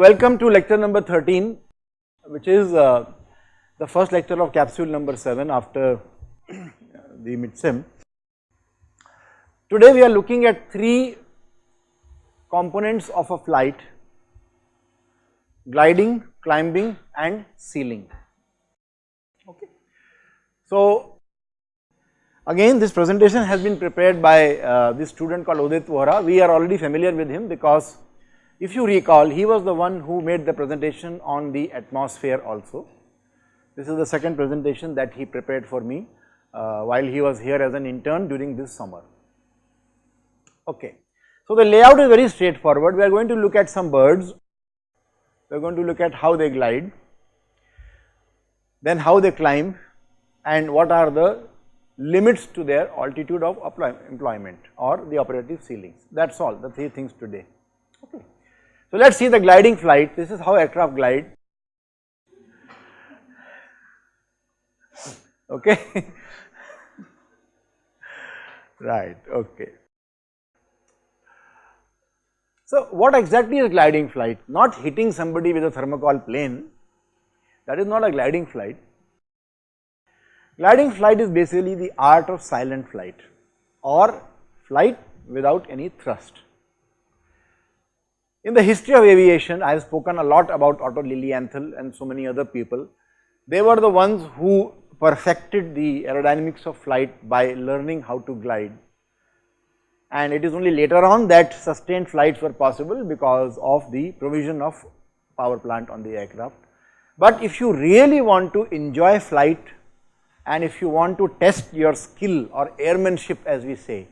Welcome to lecture number 13 which is uh, the first lecture of capsule number 7 after the mid-sem. Today we are looking at three components of a flight gliding, climbing and ceiling. Okay. So, again this presentation has been prepared by uh, this student called Udit Vohra. We are already familiar with him because if you recall he was the one who made the presentation on the atmosphere also. This is the second presentation that he prepared for me uh, while he was here as an intern during this summer. Okay. So, the layout is very straightforward. We are going to look at some birds, we are going to look at how they glide, then how they climb and what are the limits to their altitude of employment or the operative ceilings. That is all the three things today. So, let us see the gliding flight. This is how aircraft glide. Okay. right, okay. So, what exactly is gliding flight? Not hitting somebody with a thermocol plane, that is not a gliding flight. Gliding flight is basically the art of silent flight or flight without any thrust. In the history of aviation, I have spoken a lot about Otto Lilienthal and so many other people. They were the ones who perfected the aerodynamics of flight by learning how to glide. And it is only later on that sustained flights were possible because of the provision of power plant on the aircraft. But if you really want to enjoy flight and if you want to test your skill or airmanship as we say,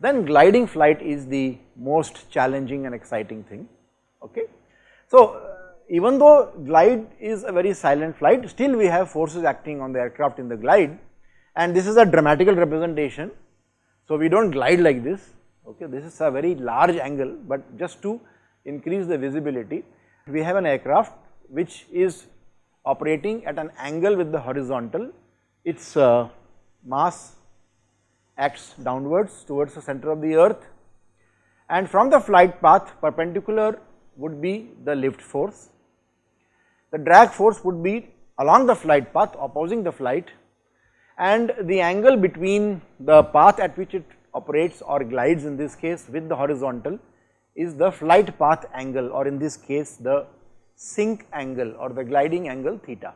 then gliding flight is the most challenging and exciting thing, okay. So, uh, even though glide is a very silent flight, still we have forces acting on the aircraft in the glide and this is a dramatical representation. So, we do not glide like this, okay, this is a very large angle, but just to increase the visibility, we have an aircraft which is operating at an angle with the horizontal, its uh, mass acts downwards towards the center of the earth and from the flight path perpendicular would be the lift force. The drag force would be along the flight path opposing the flight and the angle between the path at which it operates or glides in this case with the horizontal is the flight path angle or in this case the sink angle or the gliding angle theta.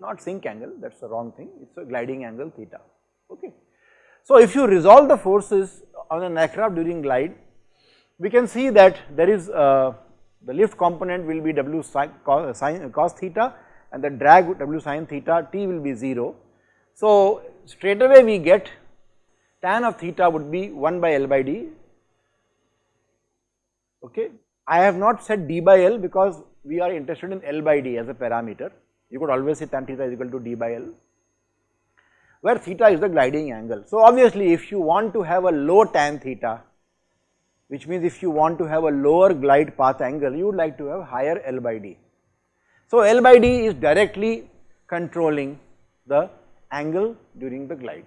Not sink angle that is the wrong thing it is a gliding angle theta okay. So, if you resolve the forces on an aircraft during glide, we can see that there is uh, the lift component will be W sin, cos, sin, cos theta and the drag W sin theta T will be 0. So, straight away we get tan of theta would be 1 by L by D okay. I have not said D by L because we are interested in L by D as a parameter. You could always say tan theta is equal to D by L where theta is the gliding angle. So, obviously if you want to have a low tan theta which means if you want to have a lower glide path angle you would like to have higher L by D. So, L by D is directly controlling the angle during the glide.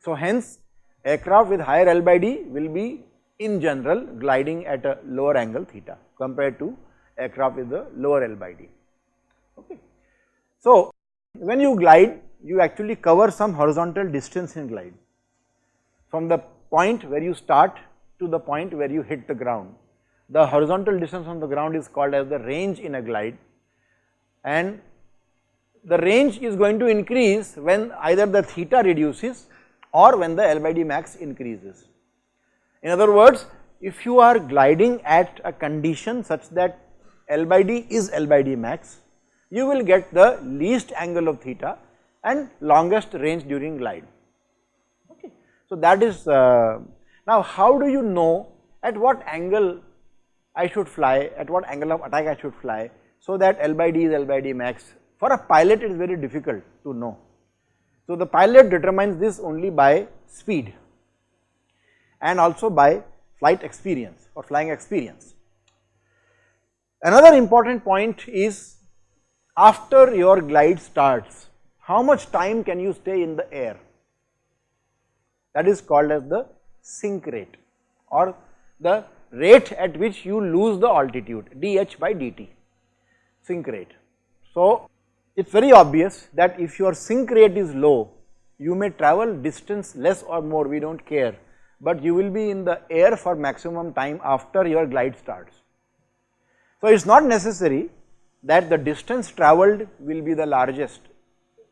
So, hence aircraft with higher L by D will be in general gliding at a lower angle theta compared to aircraft with the lower L by D. Okay. So, when you glide you actually cover some horizontal distance in glide from the point where you start to the point where you hit the ground. The horizontal distance on the ground is called as the range in a glide and the range is going to increase when either the theta reduces or when the L by D max increases. In other words, if you are gliding at a condition such that L by D is L by D max, you will get the least angle of theta and longest range during glide. Okay. So, that is uh, now how do you know at what angle I should fly, at what angle of attack I should fly, so that L by D is L by D max. For a pilot it is very difficult to know. So, the pilot determines this only by speed and also by flight experience or flying experience. Another important point is after your glide starts, how much time can you stay in the air that is called as the sink rate or the rate at which you lose the altitude dh by dt, sink rate. So, it is very obvious that if your sink rate is low, you may travel distance less or more, we do not care, but you will be in the air for maximum time after your glide starts. So, it is not necessary that the distance travelled will be the largest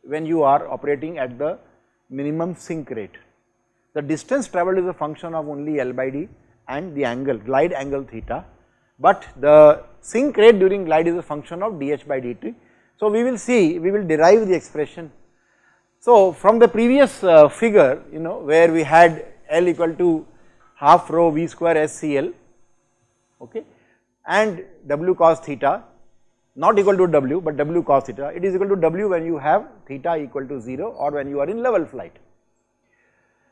when you are operating at the minimum sink rate. The distance travelled is a function of only L by D and the angle, glide angle theta, but the sink rate during glide is a function of dH by dt. So, we will see, we will derive the expression. So, from the previous uh, figure, you know, where we had L equal to half rho V square S C L, okay, and W cos theta not equal to W but W cos theta, it is equal to W when you have theta equal to 0 or when you are in level flight.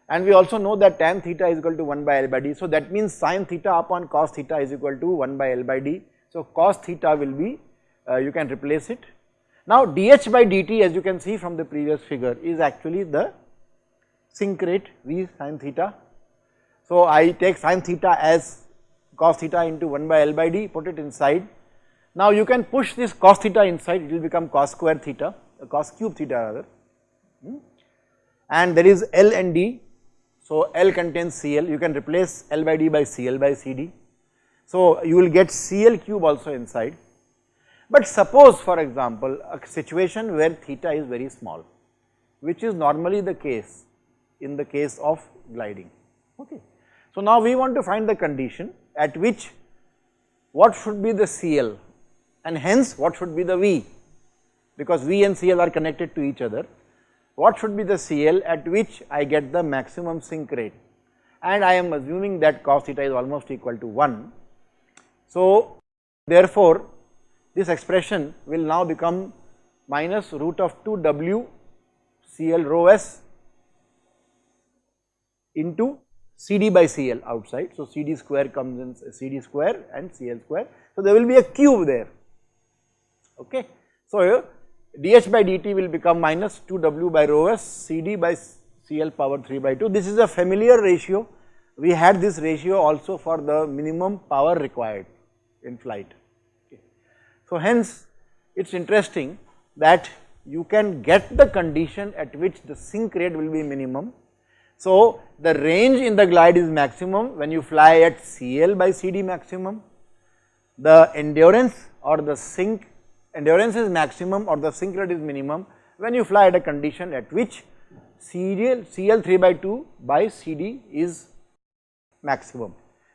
And we also know that tan theta is equal to 1 by L by D. So, that means sin theta upon cos theta is equal to 1 by L by D. So, cos theta will be, uh, you can replace it. Now, dH by dt as you can see from the previous figure is actually the sink rate V sin theta. So, I take sin theta as cos theta into 1 by L by D, put it inside. Now, you can push this cos theta inside, it will become cos square theta, uh, cos cube theta rather. Hmm? And there is L and D so, L contains Cl, you can replace L by D by Cl by Cd. So, you will get Cl cube also inside. But suppose for example, a situation where theta is very small, which is normally the case in the case of gliding. Okay. So, now we want to find the condition at which what should be the Cl and hence what should be the V because V and Cl are connected to each other what should be the CL at which I get the maximum sink rate and I am assuming that cos theta is almost equal to 1. So, therefore, this expression will now become minus root of 2 W CL rho S into CD by CL outside. So, CD square comes in CD square and CL square. So, there will be a cube there. Okay. So, dH by dt will become minus 2W by rho s CD by CL power 3 by 2. This is a familiar ratio. We had this ratio also for the minimum power required in flight. Okay. So, hence it is interesting that you can get the condition at which the sink rate will be minimum. So, the range in the glide is maximum when you fly at CL by CD maximum. The endurance or the sink endurance is maximum or the sink rate is minimum when you fly at a condition at which CL, CL 3 by 2 by CD is maximum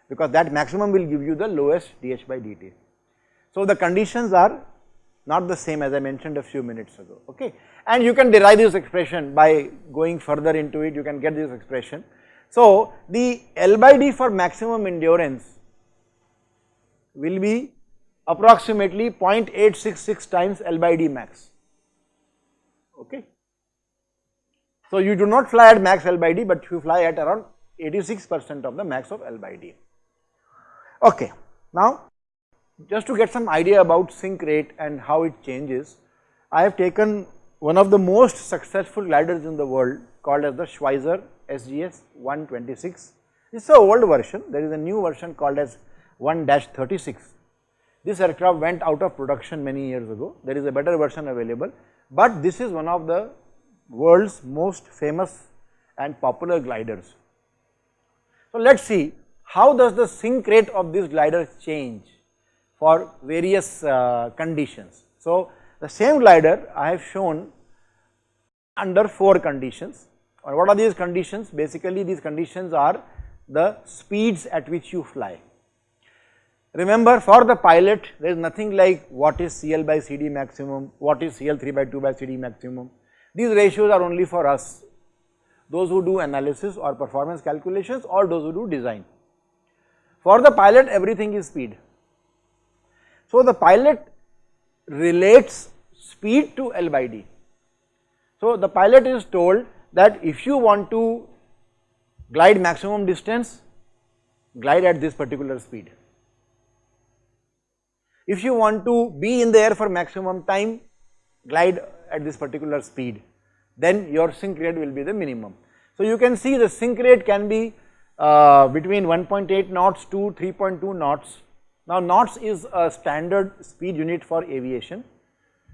because that maximum will give you the lowest dH by dt. So, the conditions are not the same as I mentioned a few minutes ago, okay. And you can derive this expression by going further into it, you can get this expression. So, the L by D for maximum endurance will be approximately 0.866 times L by D max, okay. So, you do not fly at max L by D, but you fly at around 86 percent of the max of L by D. Okay. Now, just to get some idea about sink rate and how it changes, I have taken one of the most successful gliders in the world called as the Schweizer SGS 126. This is a old version, there is a new version called as 1-36 this aircraft went out of production many years ago, there is a better version available, but this is one of the world's most famous and popular gliders. So, let us see how does the sink rate of this glider change for various uh, conditions. So, the same glider I have shown under 4 conditions or what are these conditions? Basically these conditions are the speeds at which you fly. Remember for the pilot there is nothing like what is CL by CD maximum, what is CL 3 by 2 by CD maximum. These ratios are only for us, those who do analysis or performance calculations or those who do design. For the pilot everything is speed. So the pilot relates speed to L by D. So the pilot is told that if you want to glide maximum distance, glide at this particular speed. If you want to be in the air for maximum time, glide at this particular speed, then your sink rate will be the minimum. So you can see the sink rate can be uh, between 1.8 knots to 3.2 knots. Now knots is a standard speed unit for aviation.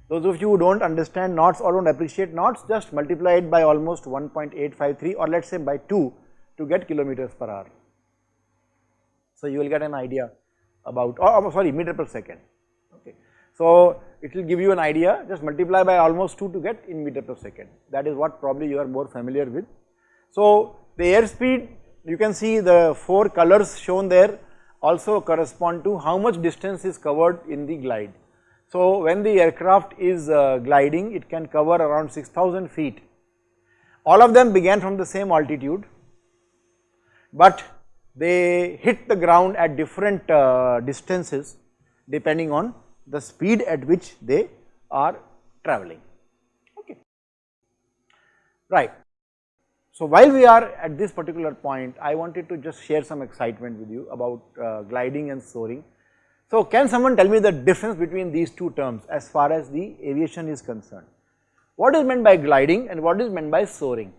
Those of you who do not understand knots or do not appreciate knots just multiply it by almost 1.853 or let us say by 2 to get kilometers per hour. So you will get an idea about or, or sorry meter per second okay. So it will give you an idea just multiply by almost 2 to get in meter per second that is what probably you are more familiar with. So the airspeed you can see the 4 colors shown there also correspond to how much distance is covered in the glide. So when the aircraft is uh, gliding it can cover around 6000 feet. All of them began from the same altitude but they hit the ground at different uh, distances depending on the speed at which they are traveling. Okay. Right. So while we are at this particular point i wanted to just share some excitement with you about uh, gliding and soaring. So can someone tell me the difference between these two terms as far as the aviation is concerned? What is meant by gliding and what is meant by soaring?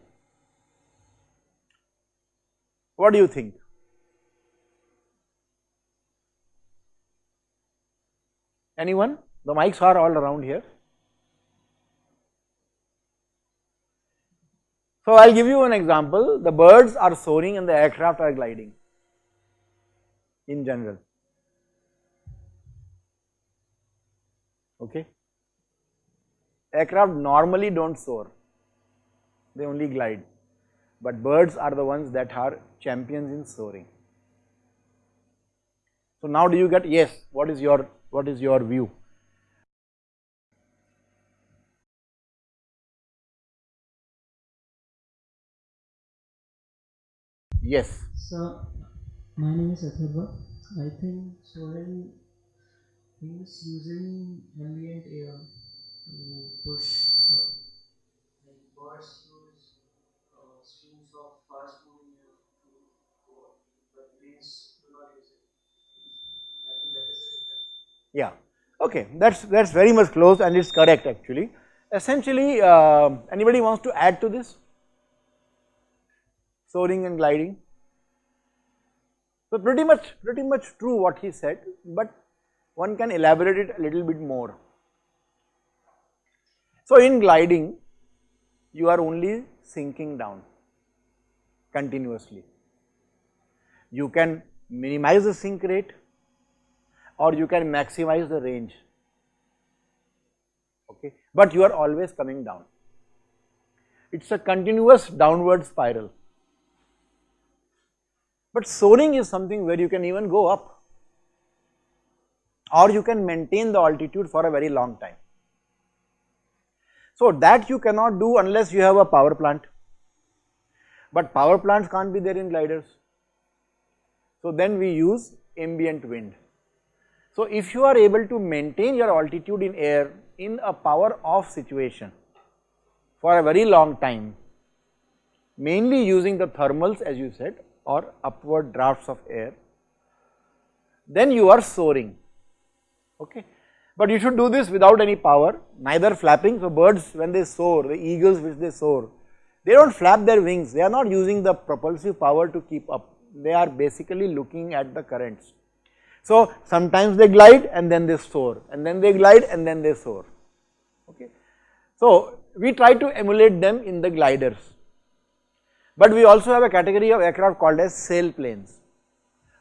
What do you think Anyone? The mics are all around here. So I will give you an example, the birds are soaring and the aircraft are gliding in general, okay. Aircraft normally do not soar, they only glide, but birds are the ones that are champions in soaring. So now do you get, yes, what is your what is your view? Yes. So, my name is Atharva. I think soaring means using ambient air to push uh, like birds use uh, streams of fast moving air to go up, but planes do not use it. I think that is it. Yeah, okay, that's that's very much close and it's correct actually. Essentially, uh, anybody wants to add to this? Soaring and gliding. So pretty much pretty much true what he said, but one can elaborate it a little bit more. So in gliding, you are only sinking down continuously. You can minimize the sink rate or you can maximize the range. Okay? But you are always coming down. It's a continuous downward spiral. But soaring is something where you can even go up. Or you can maintain the altitude for a very long time. So that you cannot do unless you have a power plant. But power plants can't be there in gliders. So then we use ambient wind so if you are able to maintain your altitude in air in a power off situation for a very long time, mainly using the thermals as you said or upward drafts of air, then you are soaring, okay. But you should do this without any power, neither flapping. So birds when they soar, the eagles which they soar, they do not flap their wings, they are not using the propulsive power to keep up, they are basically looking at the currents. So sometimes they glide and then they soar and then they glide and then they soar okay. So we try to emulate them in the gliders but we also have a category of aircraft called as sailplanes.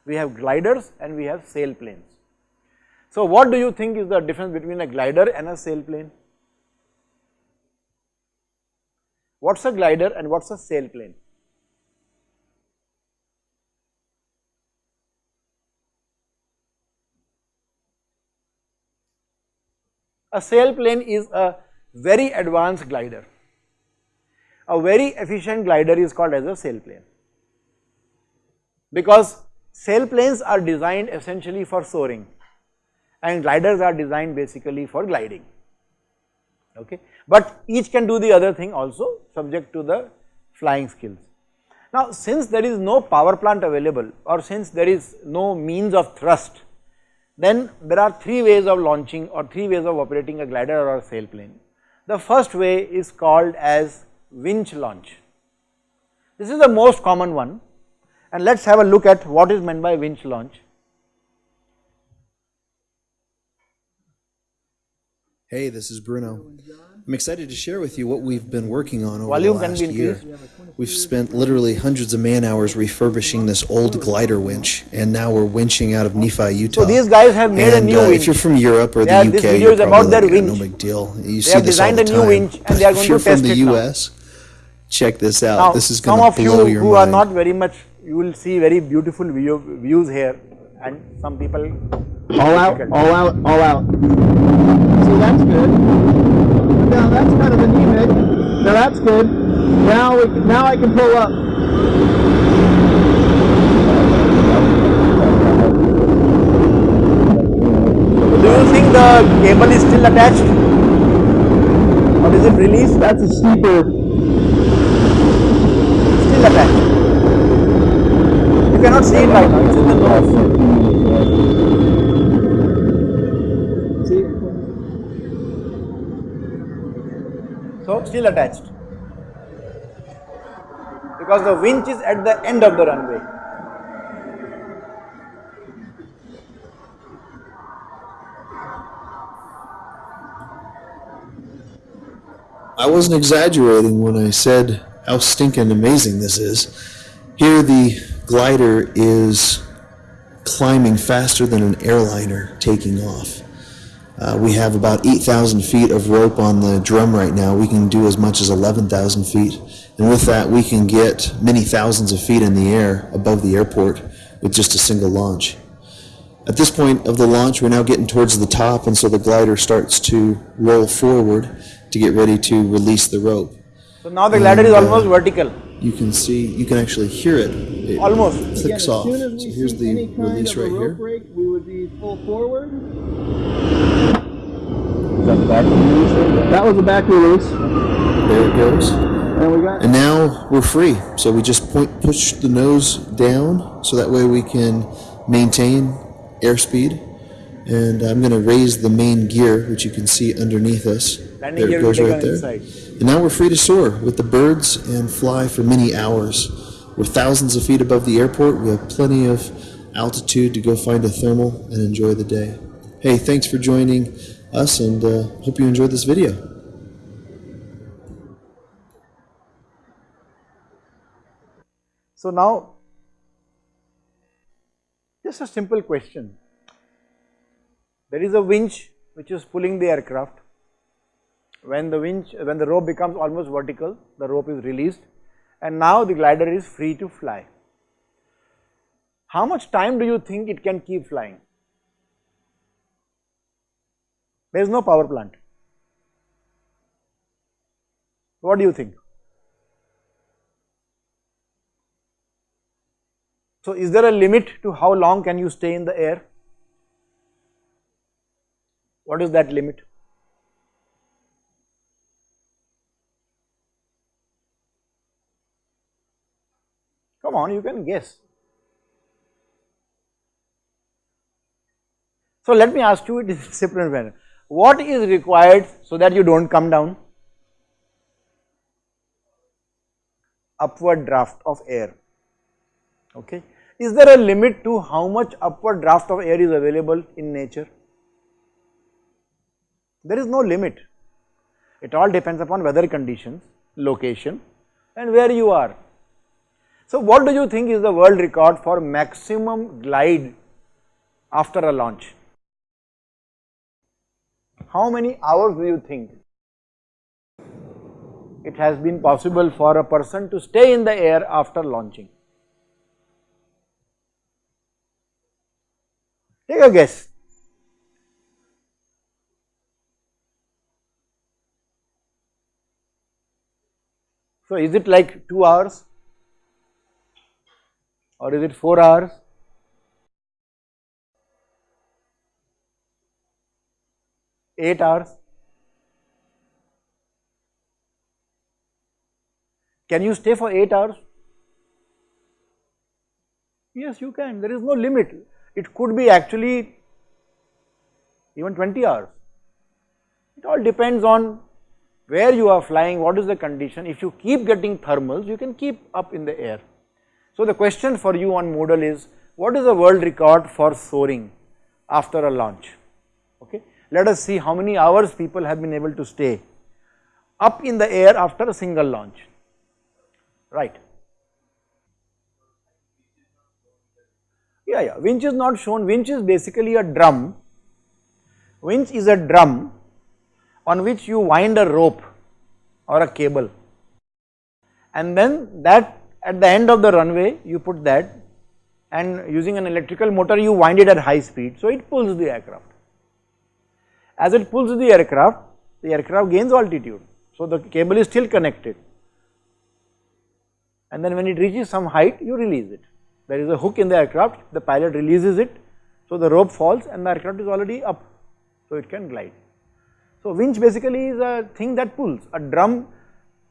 We have gliders and we have sailplanes. So what do you think is the difference between a glider and a sailplane? What's a glider and what's a sailplane? A sailplane is a very advanced glider. A very efficient glider is called as a sailplane because sailplanes are designed essentially for soaring and gliders are designed basically for gliding. Okay? But each can do the other thing also subject to the flying skills. Now since there is no power plant available or since there is no means of thrust then there are three ways of launching or three ways of operating a glider or a sailplane. The first way is called as winch launch. This is the most common one And let us have a look at what is meant by winch launch. Hey, this is Bruno. I'm excited to share with you what we've been working on over Volume the last year. We've spent literally hundreds of man hours refurbishing this old glider winch, and now we're winching out of Nephi, Utah. So these guys have made and, a new uh, winch. If you're from Europe or the this UK, video is about their like, "Yeah, no big deal. You They see have this all designed the a new winch and they are going to test it if you're from the it now. US, check this out. Now, this is some going of to you blow your who mind. are not very much, you will see very beautiful view, views here and some people All out, all out, all out. See, that's good. Now that's kind of anemic. Now that's good. Now we now I can pull up. Do you think the cable is still attached? Or is it released? That's a steeper. Still attached. You cannot see it right now, it's in the nose. Still attached. Because the winch is at the end of the runway. I wasn't exaggerating when I said how stinking amazing this is. Here, the glider is climbing faster than an airliner taking off. Uh, we have about 8,000 feet of rope on the drum right now. We can do as much as 11,000 feet. And with that, we can get many thousands of feet in the air above the airport with just a single launch. At this point of the launch, we're now getting towards the top, and so the glider starts to roll forward to get ready to release the rope. So now the glider is And, uh, almost vertical. You can see, you can actually hear it. It Almost. clicks again, off. So here's the release right here. break, we would be full forward. That was the back release, There it goes. and we got And now we're free. So we just point, push the nose down so that way we can maintain airspeed. And I'm going to raise the main gear, which you can see underneath us. Landing there it goes right there. inside. And now we're free to soar with the birds and fly for many hours. We're thousands of feet above the airport. We have plenty of altitude to go find a thermal and enjoy the day. Hey, thanks for joining us and uh, hope you enjoyed this video. So now, just a simple question. There is a winch which is pulling the aircraft. When the winch, when the rope becomes almost vertical, the rope is released and now the glider is free to fly. How much time do you think it can keep flying? There is no power plant. What do you think? So, is there a limit to how long can you stay in the air? What is that limit? Come on, you can guess. So, let me ask you it in a different manner. What is required so that you do not come down? Upward draft of air. Okay. Is there a limit to how much upward draft of air is available in nature? There is no limit. It all depends upon weather conditions, location and where you are. So what do you think is the world record for maximum glide after a launch? How many hours do you think it has been possible for a person to stay in the air after launching? Take a guess. So, is it like 2 hours or is it 4 hours? Eight hours? Can you stay for 8 hours? Yes, you can. There is no limit. It could be actually even 20 hours. It all depends on where you are flying, what is the condition. If you keep getting thermals, you can keep up in the air. So the question for you on Moodle is, what is the world record for soaring after a launch? Okay. Let us see how many hours people have been able to stay up in the air after a single launch, right. Yeah, yeah, winch is not shown, winch is basically a drum, winch is a drum on which you wind a rope or a cable. And then that at the end of the runway you put that and using an electrical motor you wind it at high speed. So it pulls the aircraft. As it pulls the aircraft, the aircraft gains altitude. So the cable is still connected. And then when it reaches some height you release it. There is a hook in the aircraft, the pilot releases it. So the rope falls and the aircraft is already up. So it can glide. So winch basically is a thing that pulls, a drum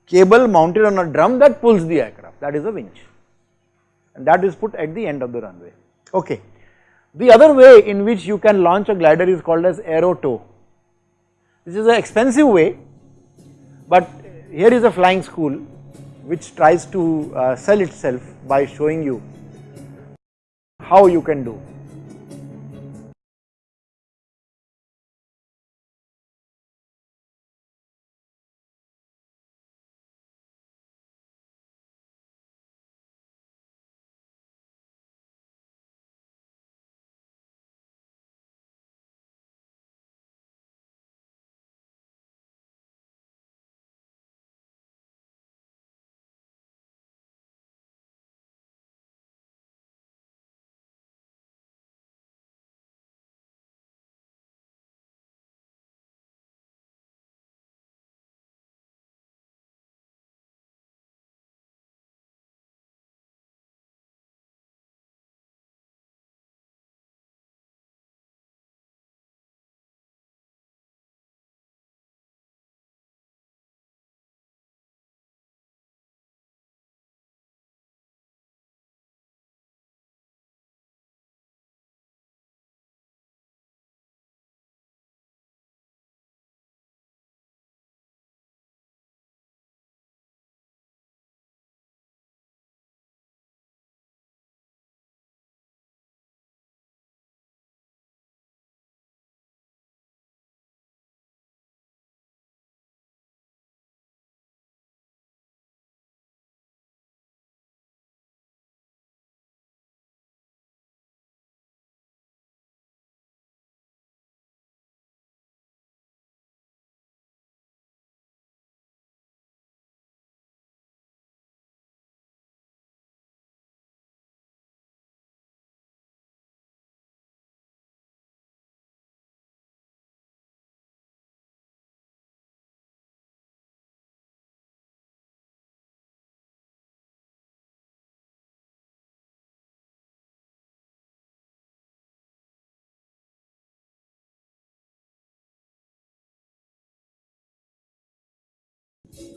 cable mounted on a drum that pulls the aircraft that is a winch and that is put at the end of the runway. Okay. The other way in which you can launch a glider is called as aero tow. This is an expensive way but here is a flying school which tries to uh, sell itself by showing you how you can do.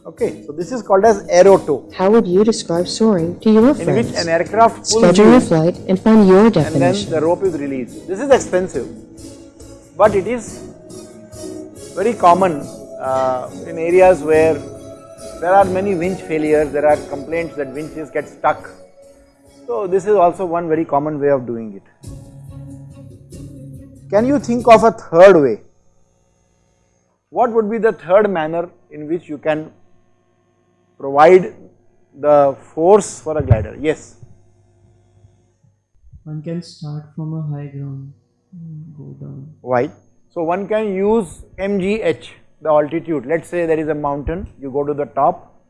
Okay, so this is called as aero tow How would you describe soaring to your friends? in which an aircraft pulls Schedule you your flight and find your definition. and then the rope is released. This is expensive, but it is very common uh, in areas where there are many winch failures, there are complaints that winches get stuck. So this is also one very common way of doing it. Can you think of a third way? What would be the third manner in which you can provide the force for a glider? Yes. One can start from a high ground and go down. Why? So one can use MGH, the altitude. Let's say there is a mountain, you go to the top.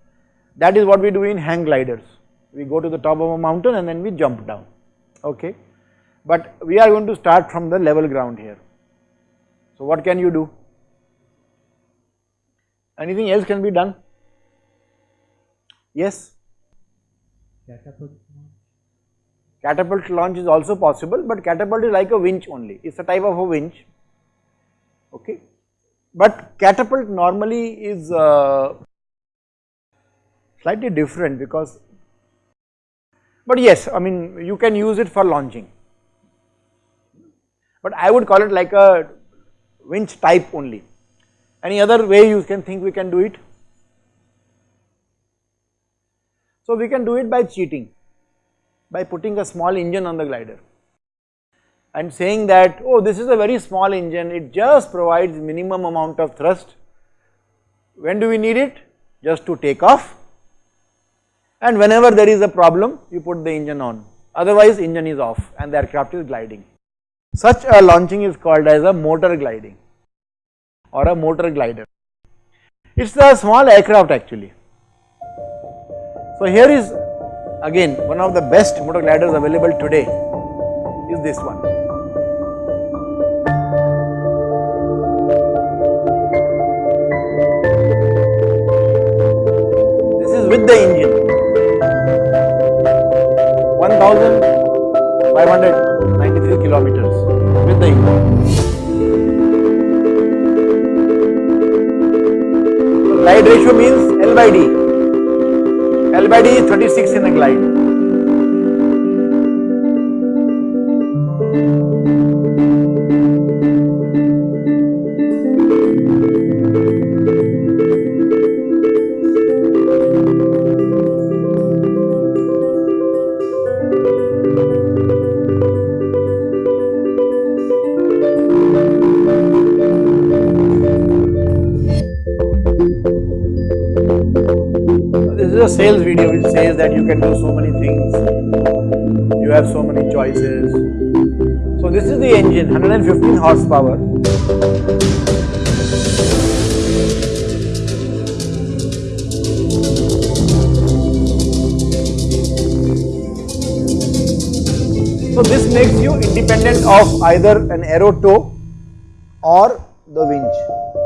That is what we do in hang gliders. We go to the top of a mountain and then we jump down. Okay. But we are going to start from the level ground here. So what can you do? Anything else can be done? Yes. Catapult. Catapult launch is also possible, but catapult is like a winch only. It's a type of a winch. Okay. But catapult normally is uh, slightly different because, but yes, I mean you can use it for launching. But I would call it like a winch type only. Any other way you can think we can do it? So we can do it by cheating. by putting a small engine on the glider and saying that oh this is a very small engine. It just provides minimum amount of thrust. When do we need it? Just to take off. And whenever there is a problem you put the engine on. Otherwise engine is off and the aircraft is gliding. Such a launching is called as a motor gliding or a motor glider it is a small aircraft actually so here is again one of the best motor gliders available today is this one. This is with the engine 1593 kilometers with the engine. Glide ratio means L by D. L by D is 36 in a glide. Can do so many things, you have so many choices. So this is the engine, 115 horsepower. So this makes you independent of either an aero tow or the winch.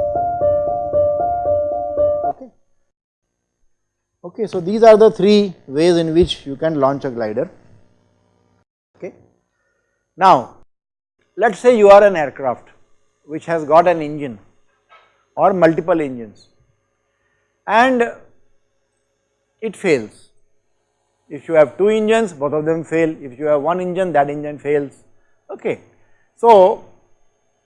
Okay, so these are the three ways in which you can launch a glider. Okay. Now, let us say you are an aircraft which has got an engine or multiple engines and it fails. If you have two engines, both of them fail. If you have one engine, that engine fails. Okay. So,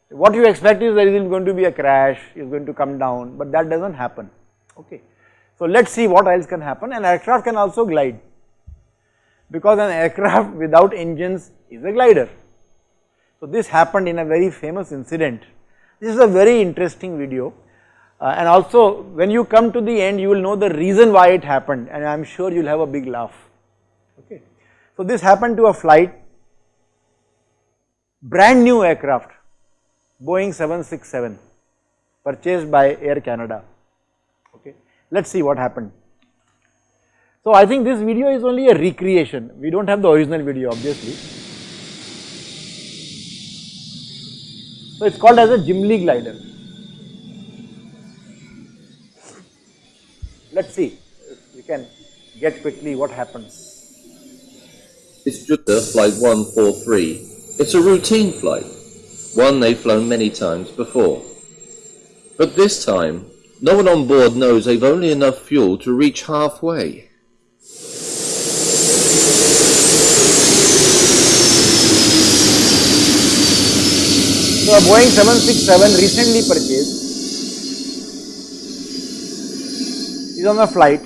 what you expect is there is going to be a crash, is going to come down, but that does not happen. Okay. So, let us see what else can happen. An aircraft can also glide because an aircraft without engines is a glider. So, this happened in a very famous incident. This is a very interesting video uh, and also when you come to the end you will know the reason why it happened and I am sure you will have a big laugh. Okay. So, this happened to a flight, brand new aircraft, Boeing 767 purchased by Air Canada. Okay. Let us see what happened. So, I think this video is only a recreation, we do not have the original video obviously. So, it is called as a Gimli glider. Let us see if we can get quickly what happens. It's Jupiter Flight 143. It's a routine flight, one they've flown many times before. But this time, no one on board knows they've only enough fuel to reach halfway. So, a Boeing 767 recently purchased is on a flight,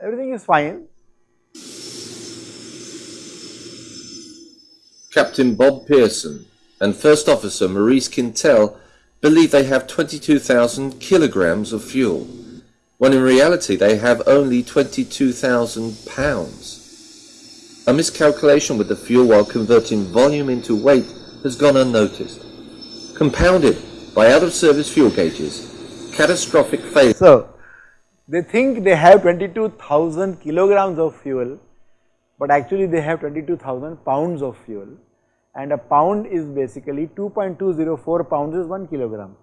everything is fine. Captain Bob Pearson and First Officer Maurice Quintal believe they have 22,000 kilograms of fuel, when in reality they have only 22,000 pounds. A miscalculation with the fuel while converting volume into weight has gone unnoticed. Compounded by out of service fuel gauges, catastrophic failure. So, they think they have 22,000 kilograms of fuel, but actually they have 22,000 pounds of fuel and a pound is basically 2.204 pounds is 1 kilogram.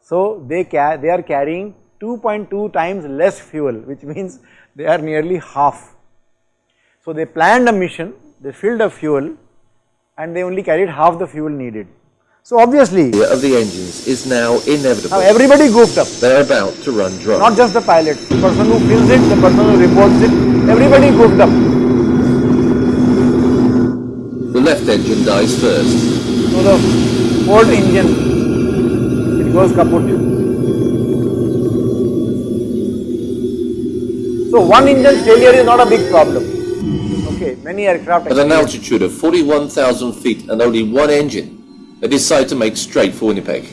So, they, they are carrying 2.2 times less fuel which means they are nearly half. So, they planned a mission, they filled a fuel and they only carried half the fuel needed. So, obviously, of the engines is now inevitable. now everybody goofed up, They're about to run dry. not just the pilot, the person who fills it, the person who reports it, everybody goofed up. The left engine dies first. So, the Ford engine, it goes kaput. So one engine failure is not a big problem. Okay, many aircraft. At an altitude of 41,000 feet and only one engine, they decide to make straight for Winnipeg.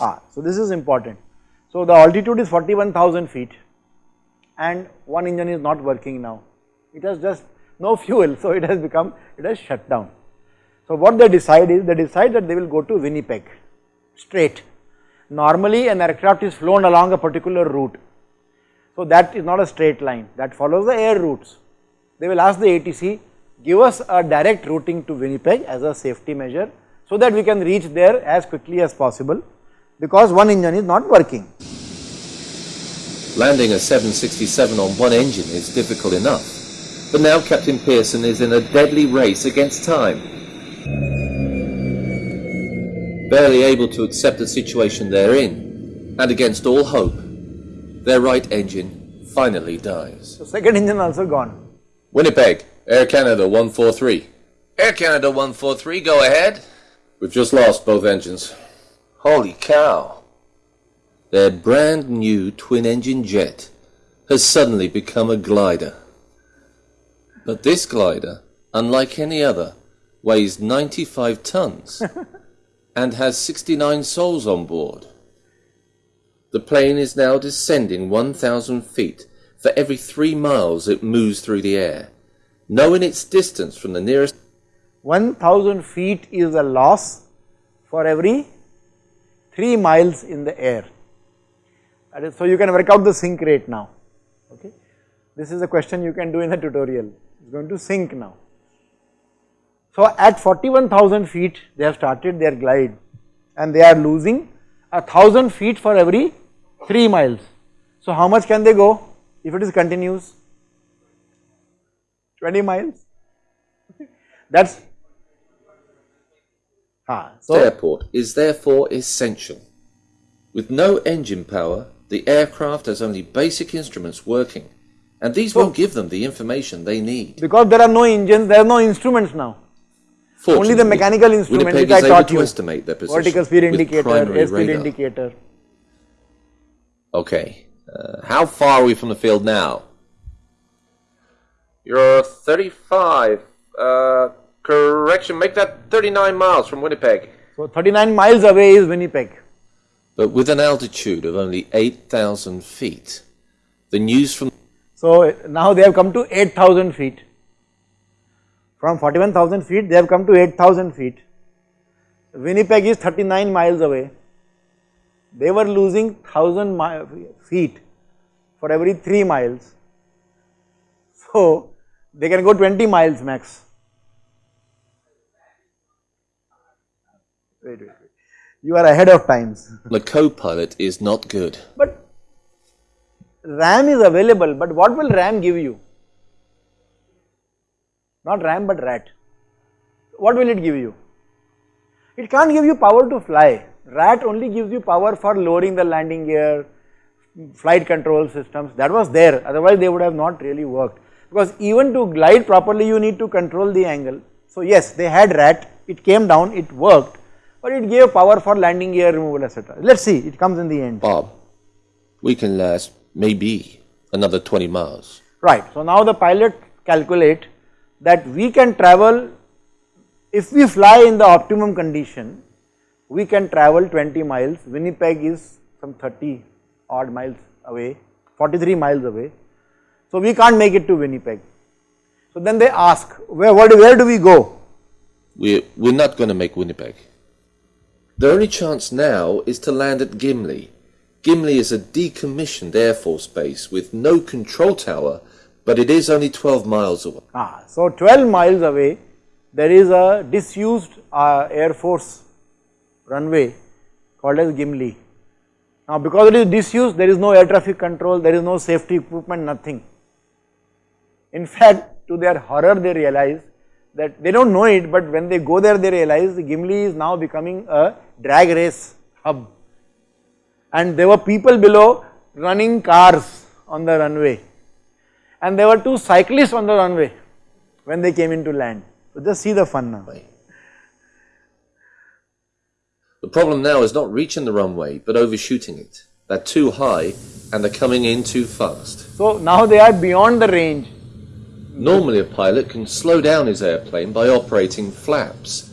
Ah, so this is important. So the altitude is 41,000 feet and one engine is not working now. It has just no fuel, so it has become, it has shut down. So what they decide is, they decide that they will go to Winnipeg, straight. Normally an aircraft is flown along a particular route. So that is not a straight line, that follows the air routes. They will ask the ATC, give us a direct routing to Winnipeg as a safety measure so that we can reach there as quickly as possible because one engine is not working. Landing a 767 on one engine is difficult enough, but now Captain Pearson is in a deadly race against time. Barely able to accept the situation they're in, and against all hope, their right engine finally dies. So second engine also gone. Winnipeg, Air Canada 143. Air Canada 143, go ahead. We've just lost both engines. Holy cow. Their brand new twin engine jet has suddenly become a glider. But this glider, unlike any other, weighs 95 tons and has 69 souls on board. The plane is now descending 1,000 feet for every three miles it moves through the air. Knowing its distance from the nearest 1000 feet is a loss for every 3 miles in the air. That is, so you can work out the sink rate now. Okay. This is a question you can do in the tutorial. Going to sink now. So at 41,000 feet they have started their glide and they are losing a thousand feet for every 3 miles. So how much can they go if it is continuous? 20 miles. That's ah, so airport is therefore essential. With no engine power, the aircraft has only basic instruments working, and these won't give them the information they need. because there are no engines, there are no instruments now. Only the Fortunately, mechanical instrument Winnipeg which I is able taught to you. estimate their position Vertical speed with indicator, primary airspeed radar. indicator. Okay, uh, how far are we from the field now? You're 35. Uh, correction, make that 39 miles from Winnipeg. So 39 miles away is Winnipeg. But with an altitude of only 8,000 feet, the news from So now they have come to 8000 feet. From 41,000 feet they have come to 8000 feet. Winnipeg is 39 miles away. They were losing 1000 feet for every 3 miles. So they can go 20 miles max. Wait, wait, wait. You are ahead of times. the co-pilot is not good. But RAM is available, but what will RAM give you? Not RAM but RAT. What will it give you? It can't give you power to fly. RAT only gives you power for lowering the landing gear, flight control systems. That was there, otherwise they would have not really worked. Because even to glide properly, you need to control the angle. So yes, they had RAT, it came down, it worked, but it gave power for landing gear removal, etc. Let's see, it comes in the end. Bob, we can last maybe another 20 miles. Right. So now the pilot calculate that we can travel, if we fly in the optimum condition, we can travel 20 miles. Winnipeg is some 30 odd miles away, 43 miles away. So we can't make it to Winnipeg. So then they ask, where, what, where do we go? We're, we're not going to make Winnipeg. The only chance now is to land at Gimli. Gimli is a decommissioned Air Force base with no control tower, but it is only 12 miles away. Ah, so 12 miles away, there is a disused uh, Air Force runway called as Gimli. Now, because it is disused, there is no air traffic control, there is no safety equipment, nothing. In fact, to their horror, they realize that they don't know it, but when they go there, they realize Gimli is now becoming a drag race hub. And there were people below running cars on the runway and there were two cyclists on the runway when they came into land. So just see the fun now. The problem now is not reaching the runway, but overshooting it. They're too high, and they are coming in too fast. So now they are beyond the range. Normally a pilot can slow down his airplane by operating flaps,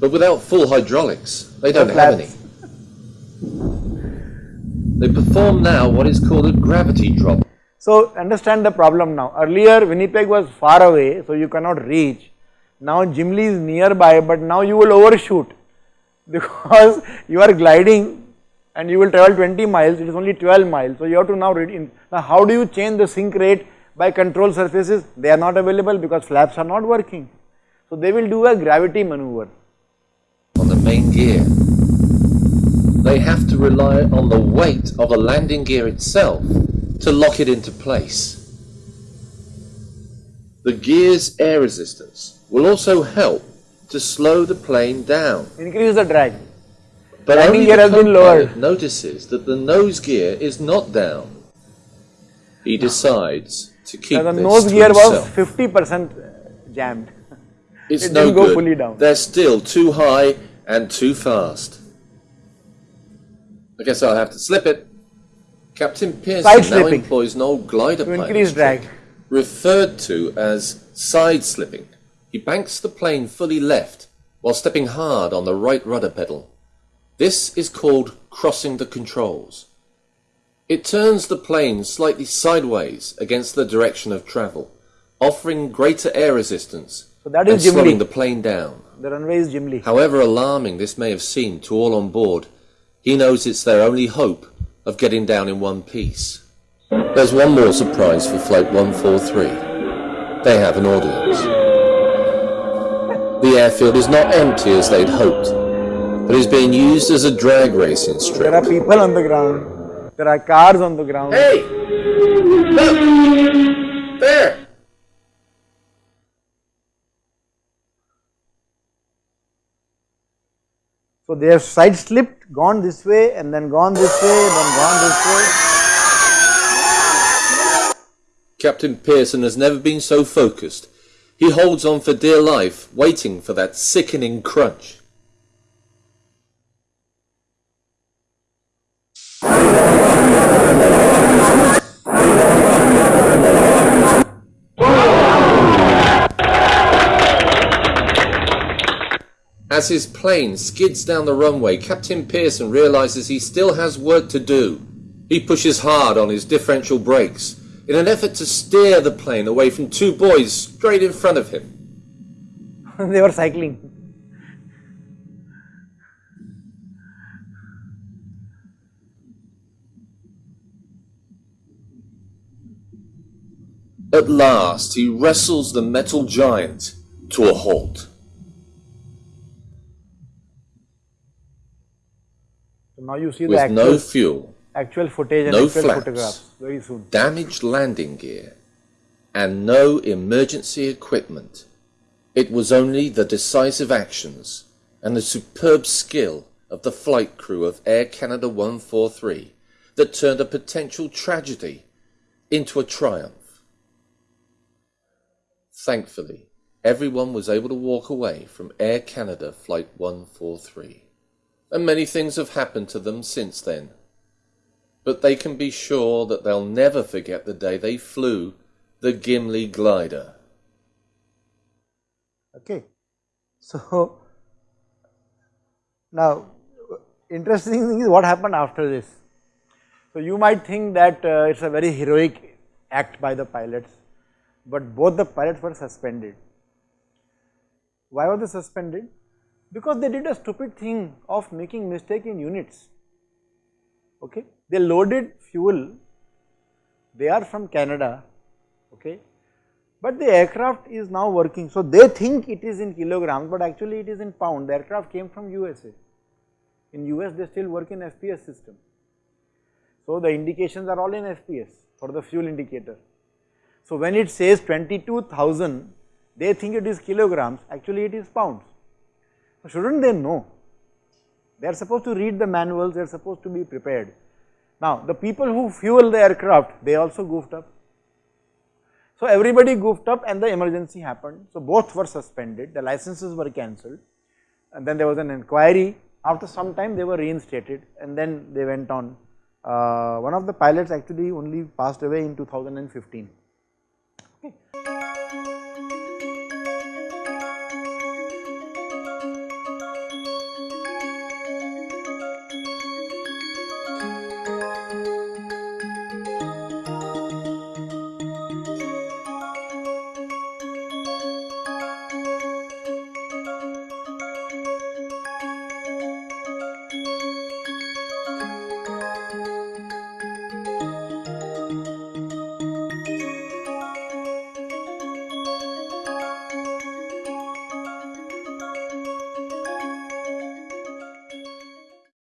but without full hydraulics, they don't have any. They perform now what is called a gravity drop. So understand the problem now. Earlier Winnipeg was far away, so you cannot reach. Now Gimli is nearby, but now you will overshoot because you are gliding and you will travel 20 miles, it is only 12 miles. So you have to now read in. Now how do you change the sink rate by control surfaces? They are not available because flaps are not working. So they will do a gravity maneuver. on the main gear. They have to rely on the weight of the landing gear itself to lock it into place. The gear's air resistance will also help to slow the plane down. Increase the drag. But Landing only gear the has been lowered. notices that the nose gear is not down. He decides to keep Now the nose gear was 50% jammed. It's It no didn't go good. fully down. They're still too high and too fast. I guess I'll have to slip it. Captain Pearson Side now slipping. employs an old glider pilot's increase drag. referred to as side slipping. He banks the plane fully left while stepping hard on the right rudder pedal. This is called crossing the controls. It turns the plane slightly sideways against the direction of travel, offering greater air resistance So that and slowing the plane down. The runway is Gimli. However alarming this may have seemed to all on board, he knows it's their only hope of getting down in one piece. There's one more surprise for Flight 143. They have an audience. The airfield is not empty as they'd hoped, but is being used as a drag racing strip. There are people on the ground. There are cars on the ground. Hey! Look! There! So they have side slipped, gone this way and then gone this way, then gone this way. Captain Pearson has never been so focused. He holds on for dear life, waiting for that sickening crunch. As his plane skids down the runway, Captain Pearson realizes he still has work to do. He pushes hard on his differential brakes in an effort to steer the plane away from two boys straight in front of him. they were cycling. At last, he wrestles the metal giant to a halt. So now you see the With actual, no fuel, actual footage and no actual flaps. photographs very soon. damaged landing gear, and no emergency equipment, it was only the decisive actions and the superb skill of the flight crew of Air Canada 143 that turned a potential tragedy into a triumph. Thankfully, everyone was able to walk away from Air Canada Flight 143, and many things have happened to them since then but they can be sure that they'll never forget the day they flew the Gimli glider. Okay. So now interesting thing is what happened after this. So you might think that uh, it's a very heroic act by the pilots, but both the pilots were suspended. Why were they suspended? Because they did a stupid thing of making mistake in units. Okay, they loaded fuel. They are from Canada. Okay, but the aircraft is now working. So they think it is in kilograms, but actually it is in pound. The aircraft came from USA. In US they still work in FPS system. So the indications are all in FPS for the fuel indicator. So when it says 22,000, they think it is kilograms, actually it is pounds. Shouldn't they know? They are supposed to read the manuals, they are supposed to be prepared. Now the people who fuel the aircraft, they also goofed up. So everybody goofed up and the emergency happened. So both were suspended, the licenses were cancelled and then there was an inquiry. After some time they were reinstated and then they went on uh, one of the pilots actually only passed away in 2015.